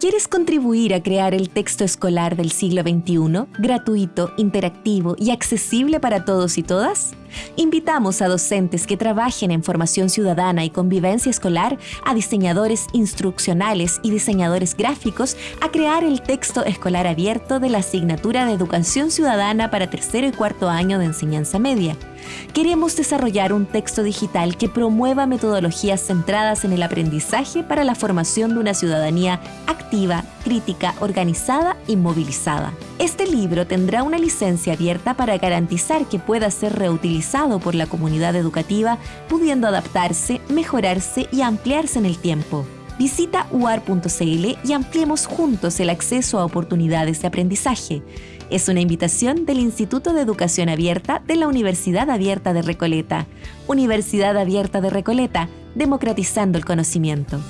¿Quieres contribuir a crear el texto escolar del siglo XXI, gratuito, interactivo y accesible para todos y todas? Invitamos a docentes que trabajen en formación ciudadana y convivencia escolar, a diseñadores instruccionales y diseñadores gráficos a crear el texto escolar abierto de la asignatura de Educación Ciudadana para tercero y cuarto año de enseñanza media. Queremos desarrollar un texto digital que promueva metodologías centradas en el aprendizaje para la formación de una ciudadanía activa, crítica, organizada y movilizada. Este libro tendrá una licencia abierta para garantizar que pueda ser reutilizado por la comunidad educativa, pudiendo adaptarse, mejorarse y ampliarse en el tiempo. Visita uar.cl y ampliemos juntos el acceso a oportunidades de aprendizaje. Es una invitación del Instituto de Educación Abierta de la Universidad Abierta de Recoleta. Universidad Abierta de Recoleta, democratizando el conocimiento.